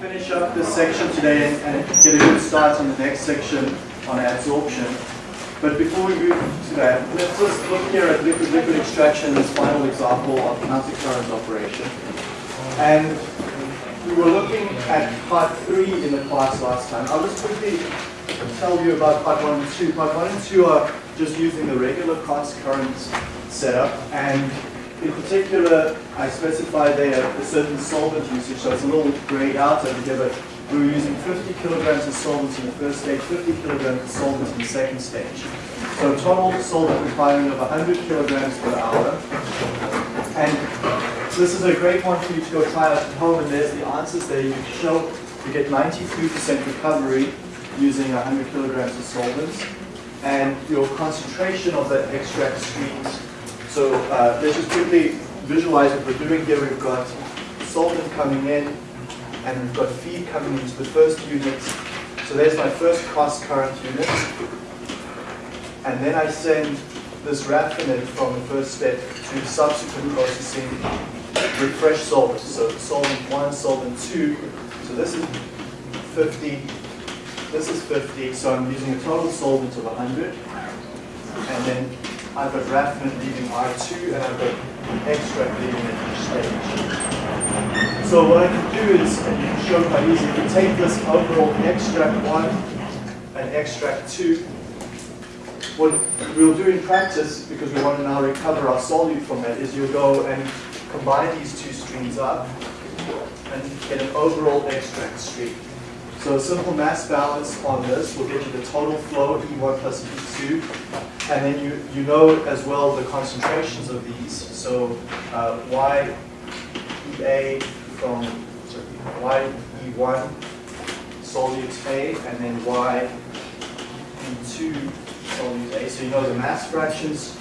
finish up this section today and, get a good start on the next section on adsorption. But before we move to that, let's just look here at liquid liquid extraction, this final example of countercurrent operation. And we were looking at part three in the class last time. I'll just quickly tell you about part one and two. Part one and two are just using the regular cross current setup and in particular, I specified there a certain solvent usage, so it's a little grayed out over here, but we were using 50 kilograms of solvent in the first stage, 50 kilograms of solvent in the second stage. So total solvent requirement of 100 kilograms per hour. And this is a great one for you to go try out at home, and there's the answers there. You show you get 93% recovery using 100 kilograms of solvents, and your concentration of that extract streams so uh, let's just quickly visualize what we're doing here. We've got solvent coming in, and we've got feed coming into the first unit. So there's my first cross current unit. And then I send this raffinate from the first step to subsequent processing with fresh solvent. So solvent 1, solvent 2. So this is 50, this is 50, so I'm using a total solvent of 100. And then I've got raffinate leaving R2 and I've got extract leaving at each stage. So what I can do is, and you can show quite easily, you take this overall extract 1 and extract 2, what we'll do in practice, because we want to now recover our solute from that, is you'll go and combine these two streams up and get an overall extract stream. So a simple mass balance on this will get you the total flow, E1 plus E2, and then you, you know as well the concentrations of these. So uh, YEA from sorry, YE1 solute A, and then YE2 solute A. So you know the mass fractions,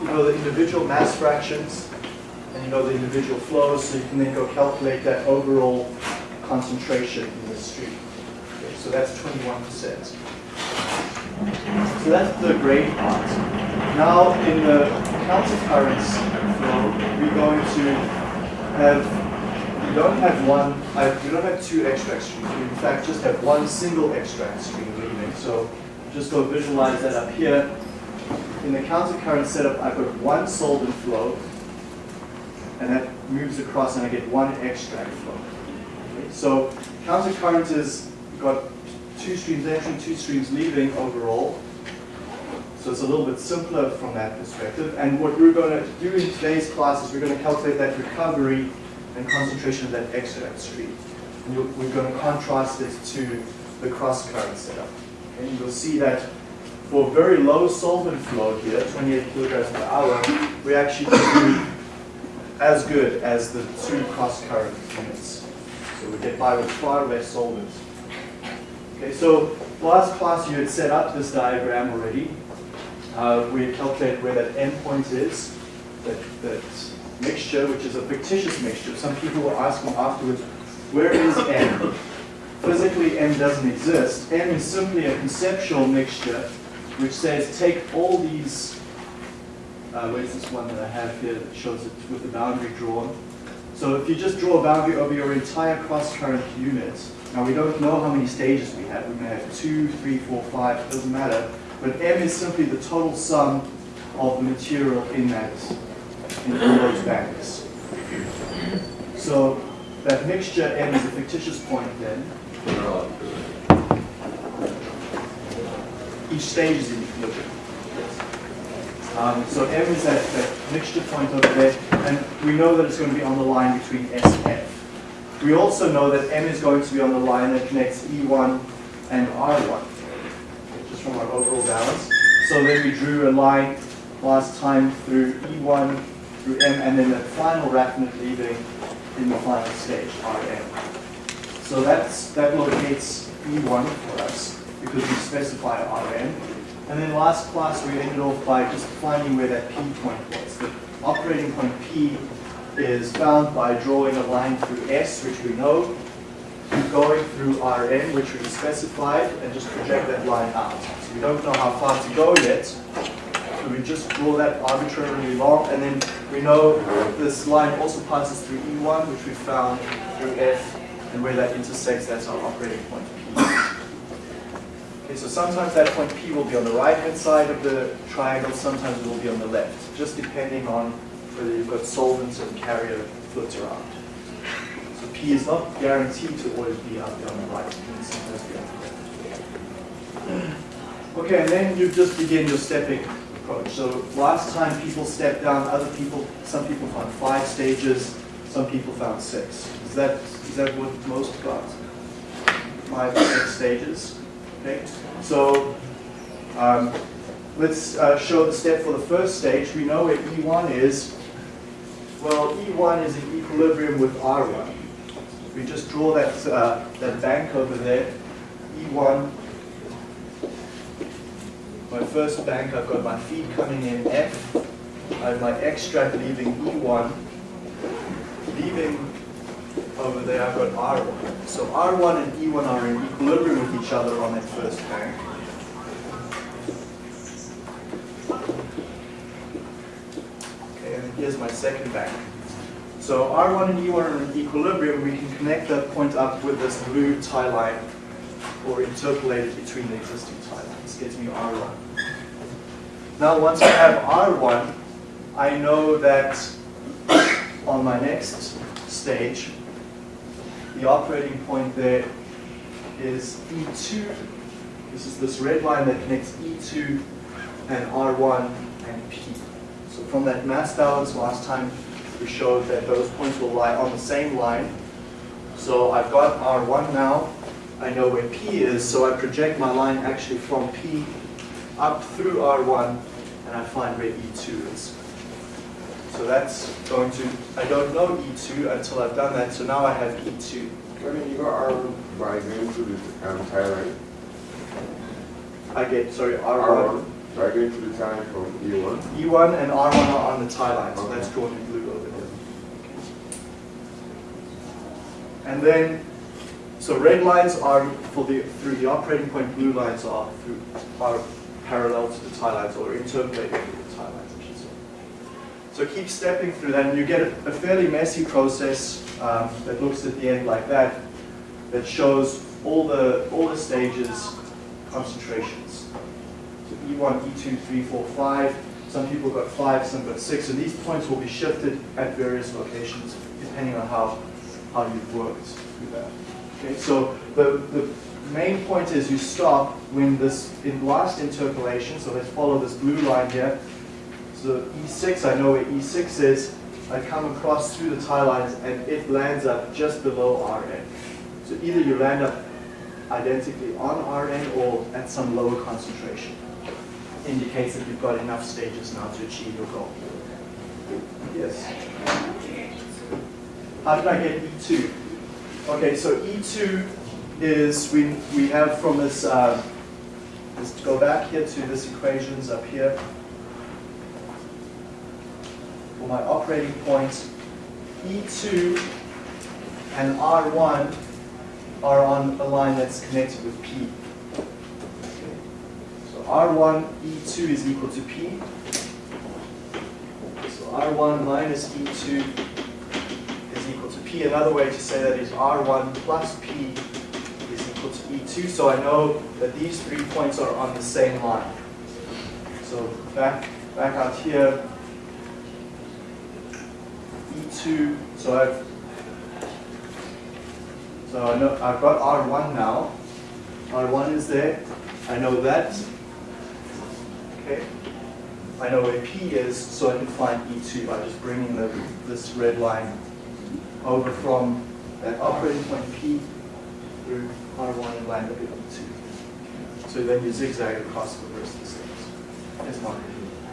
you know the individual mass fractions, and you know the individual flows, so you can then go calculate that overall concentration in the stream. Okay, so that's 21%. So that's the grade part. Now in the countercurrents flow, we're going to have, we don't have one, we don't have two extract streams. We in fact just have one single extract stream leaving. So just go visualize that up here. In the countercurrent setup, I've got one solvent flow, and that moves across and I get one extract flow. Okay, counter current is got two streams entering, two streams leaving overall. So it's a little bit simpler from that perspective. And what we're going to do in today's class is we're going to calculate that recovery and concentration of that extract stream. And we're going to contrast it to the cross-current setup. And you'll see that for very low solvent flow here, 28 kilograms per hour, we actually do as good as the two cross-current units. So we get by with far less solvent. Okay, so last class you had set up this diagram already. Uh, we had calculated where that endpoint is, that, that mixture, which is a fictitious mixture. Some people were asking afterwards, where is M? Physically, M doesn't exist. M is simply a conceptual mixture which says take all these, uh, where's this one that I have here that shows it with the boundary drawn. So if you just draw a boundary over your entire cross-current unit, now we don't know how many stages we have. We may have two, three, four, five, it doesn't matter. But M is simply the total sum of the material in that, in those banks. So that mixture M is a fictitious point then. Each stage is in equilibrium. Um, so M is that, that mixture point over there, and we know that it's going to be on the line between S and F. We also know that M is going to be on the line that connects E1 and R1, just from our overall balance. So then we drew a line last time through E1, through M, and then the final raffinate leaving in the final stage, Rm. So that's, that locates E1 for us because we specify Rm. And then last class we ended off by just finding where that P point was. The operating point P is found by drawing a line through S, which we know, going through Rn, which we specified, and just project that line out. So we don't know how far to go yet, So we just draw that arbitrarily long, and then we know this line also passes through E1, which we found through F, and where that intersects, that's our operating point P. Okay, so sometimes that point P will be on the right-hand side of the triangle, sometimes it will be on the left, just depending on whether you've got solvents and carrier fluids around. So P is not guaranteed to always be out there on the right, sometimes be on the left. Okay, and then you just begin your stepping approach. So last time people stepped down, other people, some people found five stages, some people found six. Is that, is that what most got? Five, six stages? Okay, so um, let's uh, show the step for the first stage. We know where E1 is. Well, E1 is in equilibrium with R1. We just draw that, uh, that bank over there. E1, my first bank, I've got my feed coming in F. I have my extract leaving E1. Leaving over there, I've got R1. So R1 and E1 are in equilibrium with each other on that first bank. Okay, and here's my second bank. So R1 and E1 are in equilibrium. We can connect that point up with this blue tie line or interpolate it between the existing tie lines. Gives me R1. Now once I have R1, I know that on my next stage, the operating point there is E2. This is this red line that connects E2 and R1 and P. So from that mass balance last time, we showed that those points will lie on the same line. So I've got R1 now. I know where P is, so I project my line actually from P up through R1, and I find where E2 is. So that's going to, I don't know E2 until I've done that, so now I have E2. When you got R1 by going through the tie line, I get, sorry, R1 R1, by going through the tie line from E1, E1 and R1 are on the tie line, so that's drawn in blue over there. And then, so red lines are for the, through the operating point, blue lines are through, are parallel to the tie lines or interpolating with the tie lines, I should say. So keep stepping through that and you get a, fairly messy process um, that looks at the end like that, that shows all the, all the stages, concentrations. So E1, E2, 3, 4, 5. Some people got 5, some got 6. And these points will be shifted at various locations depending on how, how you've worked through that. Okay, so the, the main point is you stop when this in last interpolation, so let's follow this blue line here. So E6, I know where E6 is. I come across through the tie lines and it lands up just below Rn. So either you land up identically on Rn or at some lower concentration. Indicates that you've got enough stages now to achieve your goal. Yes. How did I get E2? Okay, so E2 is, we, we have from this, uh, let's go back here to this equations up here. For my operating point, E2 and R1 are on a line that's connected with P. So R1, E2 is equal to P. So R1 minus E2 is equal to P. Another way to say that is R1 plus P is equal to E2. So I know that these three points are on the same line. So back, back out here, E2, so I've, so I know, I've got R1 now. R1 is there. I know that. Okay. I know where P is, so I can find E2 by just bringing the, this red line over from that operating point P through R1 and land at E2. So then you zigzag across the rest of the steps. Yes, Mark?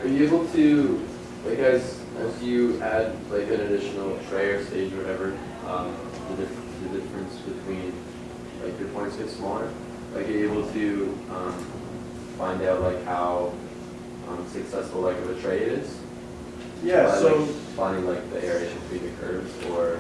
Are you able to, like as, as you add like an additional tray or stage or whatever, um, the, dif- the difference between, like your points get smaller? Like you're able to, um, find out like how, um, successful like of a tray it is? Yeah, By, so, like, Finding like the area between the curves or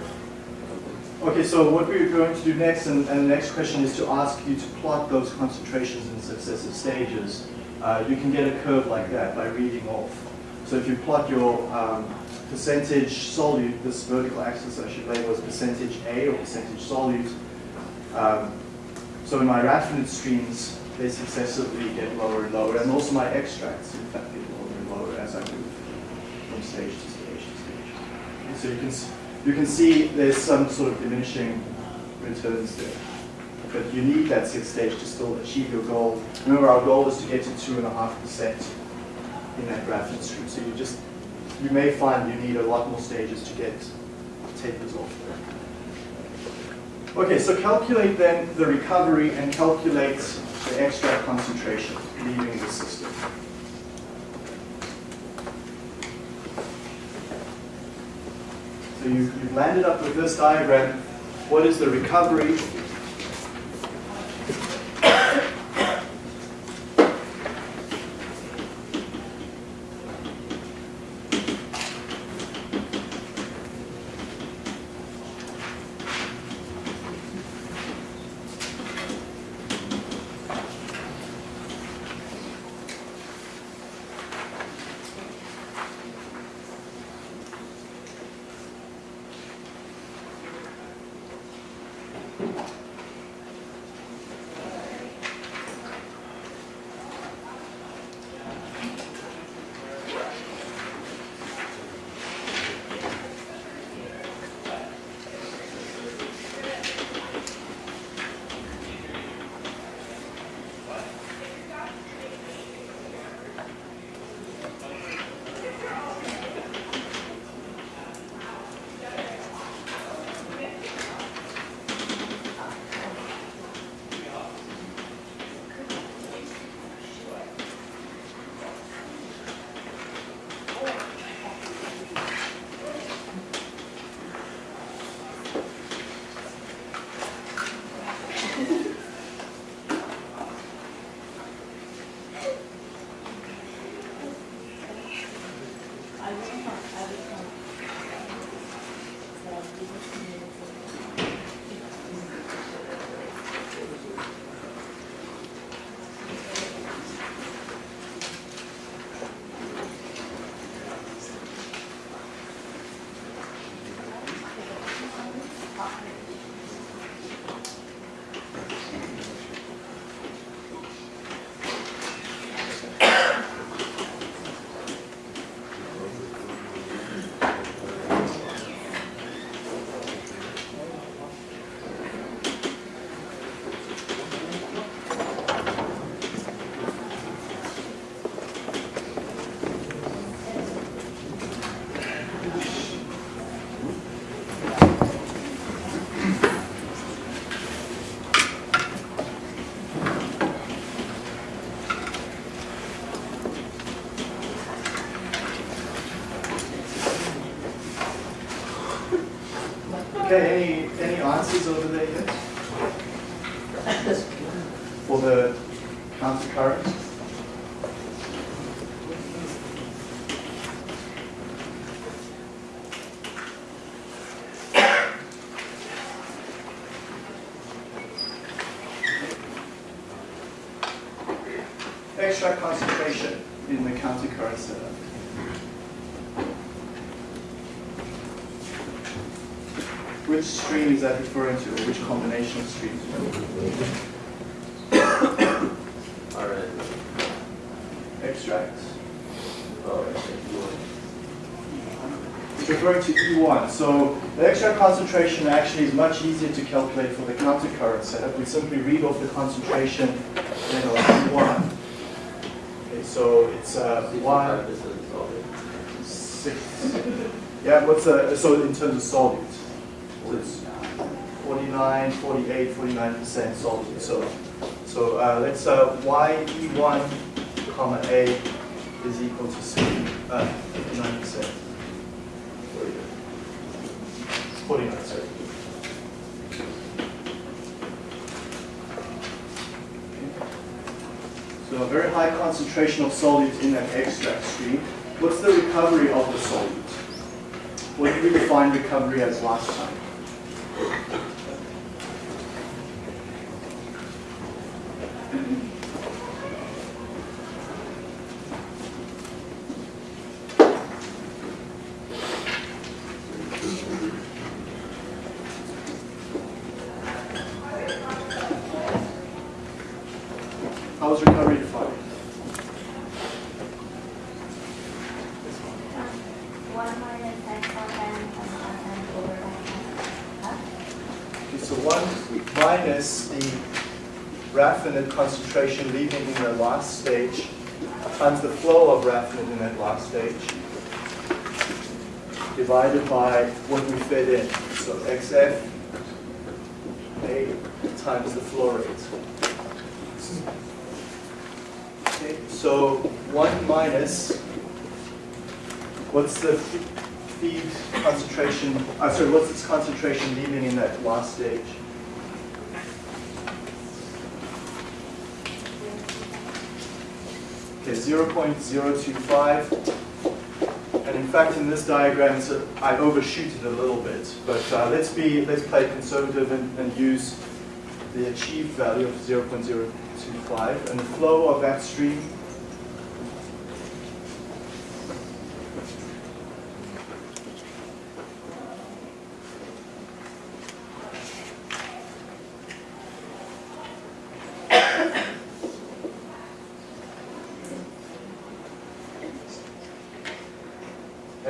something? okay, so what we're going to do next, and, and the next question is to ask you to plot those concentrations in successive stages. uh, you can get a curve like that by reading off. So if you plot your um, percentage solute, this vertical axis I should label as percentage A or percentage solute. Um, so in my raffinate streams, they successively get lower and lower, and also my extracts, in fact, get lower and lower as I move from stage to stage to stage. So you can, you can see there's some sort of diminishing returns there. But you need that sixth stage to still achieve your goal. Remember, our goal is to get to 2.5% in that raffinate stream. So you just, you may find you need a lot more stages to get tapers off. Okay, so calculate then the recovery and calculate the extract concentration leaving the system. So you, you've landed up with this diagram. What is the recovery? Okay, any, any answers over there yet? For the counter current? Extract concentration in the counter current setup. Which stream is that referring to, or which combination of streams? All right. Extract. Oh, I see. It's referring to E1. So the extract concentration actually is much easier to calculate for the counter current setup. We simply read off the concentration then of E1. Okay, so it's uh, one, six. Yeah, what's uh, so in terms of solute? So it's 49, 48, 49% solute. So, so uh, let's uh, y e1 comma a is equal to c, uh, 59%. 49, sorry. So a very high concentration of solute in that extract stream. What's the recovery of the solute? What did we define recovery as last time? Thank you. Raffinate concentration leaving in the last stage times the flow of raffinate in that last stage divided by what we fed in. So XF A times the flow rate. Okay, so one minus, what's the feed concentration, uh, sorry, what's its concentration leaving in that last stage? Okay, 0.025. And in fact, in this diagram, a, I overshoot it a little bit. But uh, let's be, let's play conservative and, and use the achieved value of 0.025. And the flow of that stream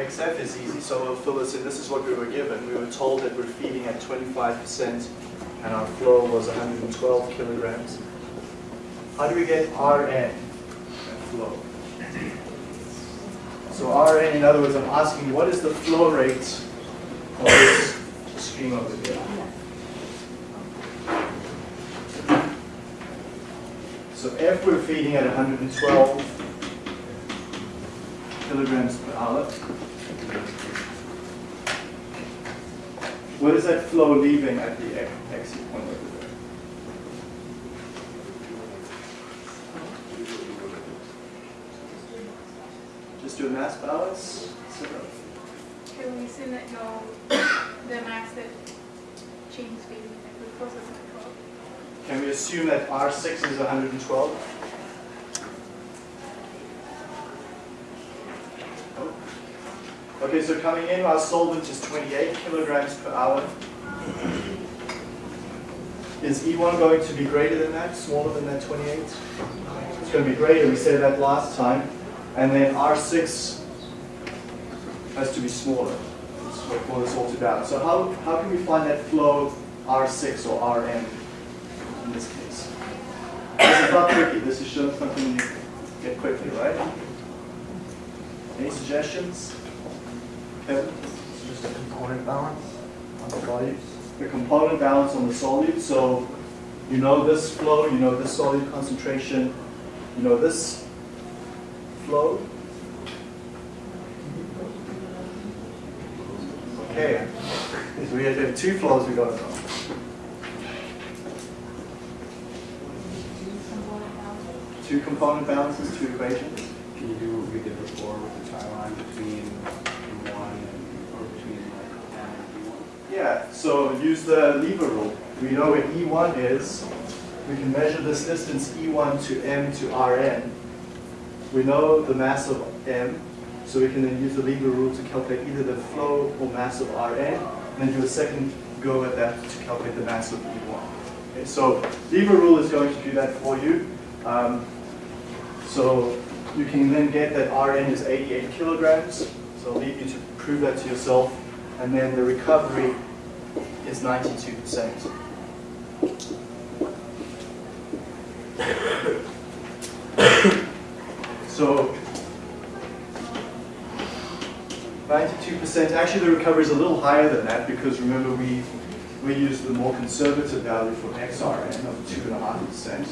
XF is easy, so we'll fill this in. This is what we were given. We were told that we're feeding at 25% and our flow was 112 kilograms. How do we get Rn, flow? So Rn, in other words, I'm asking what is the flow rate of this stream over here? So if we're feeding at 112 kilograms per hour. What is that flow leaving at the ex- exit point over there? Just do a mass balance. Can we assume that no, the max that change speed, like glucose is? Can we assume that R6 is 112? Okay, so coming in, our solvent is 28 kilograms per hour. Is E1 going to be greater than that, smaller than that 28? It's going to be greater, we said that last time. And then R6 has to be smaller for this all balance. So how, how can we find that flow R6 or Rm in this case? This is not tricky, this is showing something you get quickly, right? Any suggestions? Kevin? Just a component balance on the solutes. the component balance on the solute. So you know this flow, you know this solute concentration, you know this flow. Okay, so we have two flows we got to know. Two component balances, two equations. Can you do what we did before with the tie line between one and, or between like M and B one? Yeah, so use the lever rule. We know what E1 is. We can measure this distance E1 to M to Rn. We know the mass of M, so we can then use the lever rule to calculate either the flow or mass of Rn, and then do a second go at that to calculate the mass of E1. Okay, so lever rule is going to do that for you. Um, so you can then get that Rn is 88 kilograms. So I'll leave you to prove that to yourself. And then the recovery is 92%. So 92%, actually the recovery is a little higher than that because remember we, we used the more conservative value for XRN of 2.5%.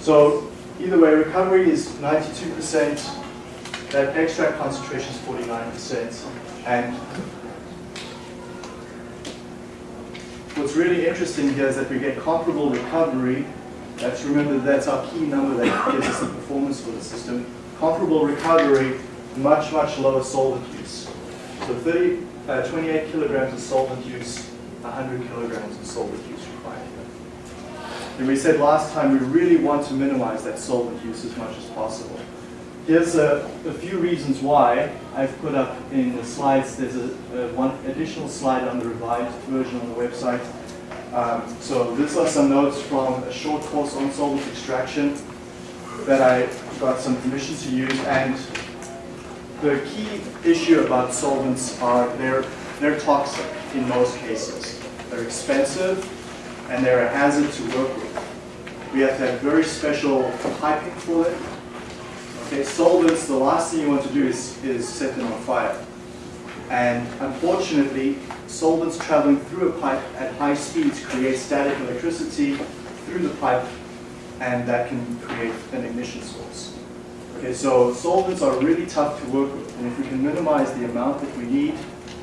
So either way, recovery is 92%, that extract concentration is 49%, and what's really interesting here is that we get comparable recovery. That's remember that's our key number that gives us the performance for the system. Comparable recovery, much much lower solvent use. So 30, uh, 28 kilograms of solvent use, 100 kilograms of solvent use required here. And we said last time we really want to minimize that solvent use as much as possible. Here's a, a few reasons why I've put up in the slides. There's a, a one additional slide on the revised version on the website. Um, so these are some notes from a short course on solvent extraction. that I got some permission to use and the key issue about solvents are they're, they're toxic in most cases. They're expensive and they're a hazard to work with. We have to have very special piping for it. Okay, solvents, the last thing you want to do is, is set them on fire. And unfortunately, solvents traveling through a pipe at high speeds create static electricity through the pipe and that can create an ignition source. Okay, so solvents are really tough to work with, and if we can minimize the amount that we need,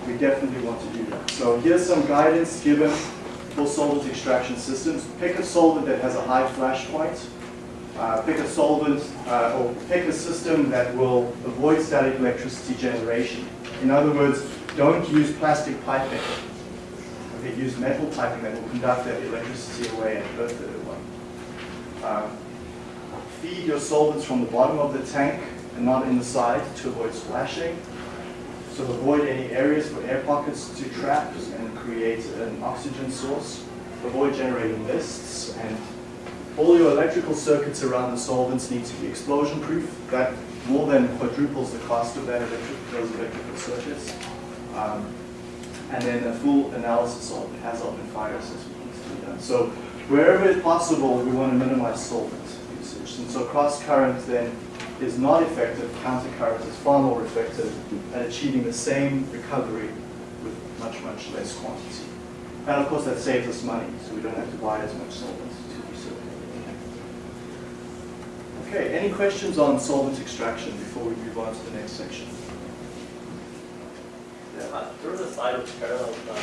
we definitely want to do that. So here's some guidance given for solvent extraction systems. Pick a solvent that has a high flash point. Uh, pick a solvent uh, or pick a system that will avoid static electricity generation. In other words, don't use plastic piping. Okay, use metal piping that will conduct that electricity away and earth it away. Um, feed your solvents from the bottom of the tank and not in the side to avoid splashing. So avoid any areas for air pockets to trap and create an oxygen source. Avoid generating mists and all your electrical circuits around the solvents need to be explosion proof. That more than quadruples the cost of that electric, those electrical circuits. Um, and then a full analysis of hazard and fire assessment needs to be done. So wherever it's possible, we want to minimize solvent usage. And so cross current then is not effective, counter current is far more effective at achieving the same recovery with much, much less quantity. And of course that saves us money, so we don't have to buy as much solvent to recirculate. Okay, any questions on solvent extraction before we move on to the next section? Uh, There was a slide with parallel, uh,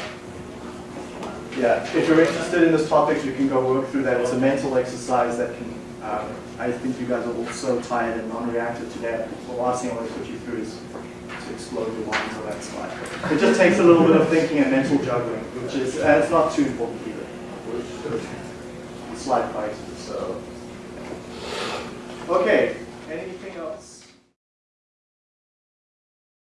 Yeah, if you're interested in this topic, you can go work through that. It's a mental exercise that can, um, I think you guys are all so tired and non-reactive today. The last thing I want to put you through is to explode your minds on that slide. It just takes a little bit of thinking and mental juggling, which is, and it's not too important either. Slide fight, so. Okay, else?